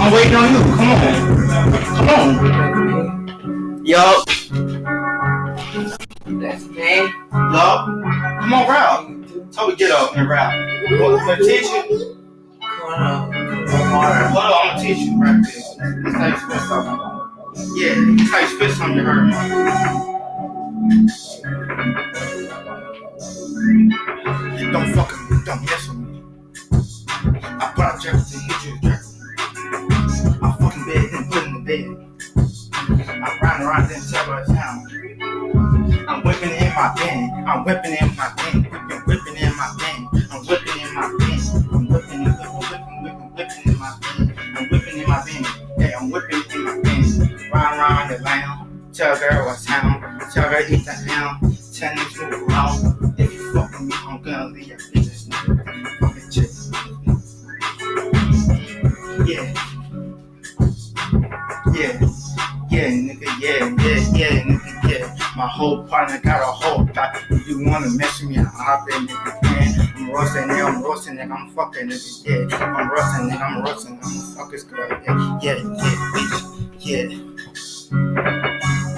I'm waiting on you. Come on. Come on. Yup. That's me. Yup. Come on, rap. Toby, get up and rap. Want to teach you? Hold on. Water. Hold on, I'm gonna teach you rap this. This how you spit something. Yeah, this how you spit something to her. Don't fucking, don't mess bed. I ride around then tell her town. I'm whipping in my band. I'm whipping in my band. Whipping, whipping in my band. I'm whipping in my band. I'm whipping, whipping, whipping, whipping, whipping in my band. I'm whipping in my band. Yeah, I'm whipping in my band. Ride around the lounge. Tell girl what's town. Tell her eat the hound. Tell me nigga, yeah, yeah, yeah, nigga, yeah. My whole partner got a whole thought. If you wanna mess with me, I'll hop in, nigga, man. I'm roasting, nigga, I'm roasting, nigga, I'm fucking, nigga, yeah. I'm roasting, nigga, I'm roasting, I'm a fuck this girl, yeah, yeah, yeah, bitch, yeah.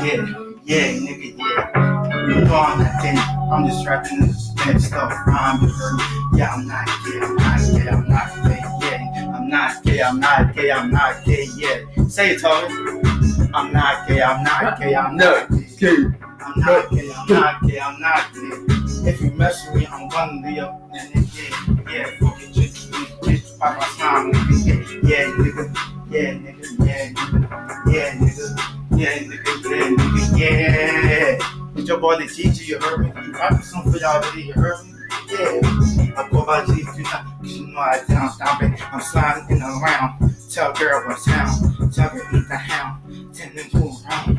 Yeah, yeah, nigga, yeah. You know I'm not gay, I'm just rapping this bad stuff, rhyme, you heard me. Yeah, I'm not gay, I'm not gay, I'm not gay, yeah. I'm not gay, I'm not gay, I'm not gay, yeah. Say it, Toby. I'm not gay, I'm not gay, I'm not gay. I'm not gay, I'm not gay, I'm not gay. If you mess with me, I'm gonna leave up and yeah, yeah, fucking just bitch by my time, nigga, yeah, yeah, nigga, yeah, nigga, yeah, nigga, yeah, nigga, yeah, nigga, yeah, nigga, yeah. It's your boy the Gigi, you heard me. You rapping something for y'all today, you heard me? Yeah, I go by G times, cause you know I down stomping. I'm sliding in around. Tell girl what's down. Tell her eat the hound. Tell move around.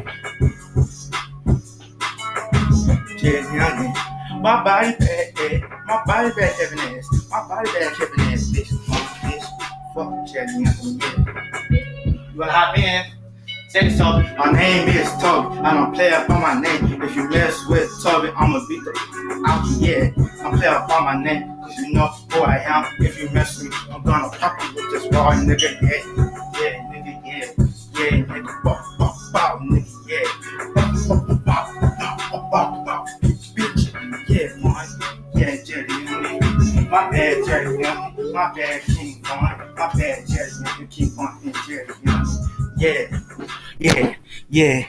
Jazz youngin. My body bad, eh. My body bad, Kevin ass. My body bad, Kevin ass, bitch. Fuck, bitch. Fuck, Jazz youngin, yeah. You wanna hop in? Say so. My name is Toby. I don't play up on my name. If you mess with Toby, I'ma beat the out you, yeah. I'm play up on my name. Cause you know who I am. If you mess with me, I'm gonna pop you with this raw nigga, yeah. My bad, King Von. My bad, Jerry, you Keep on in Jerry, Yeah, yeah, yeah.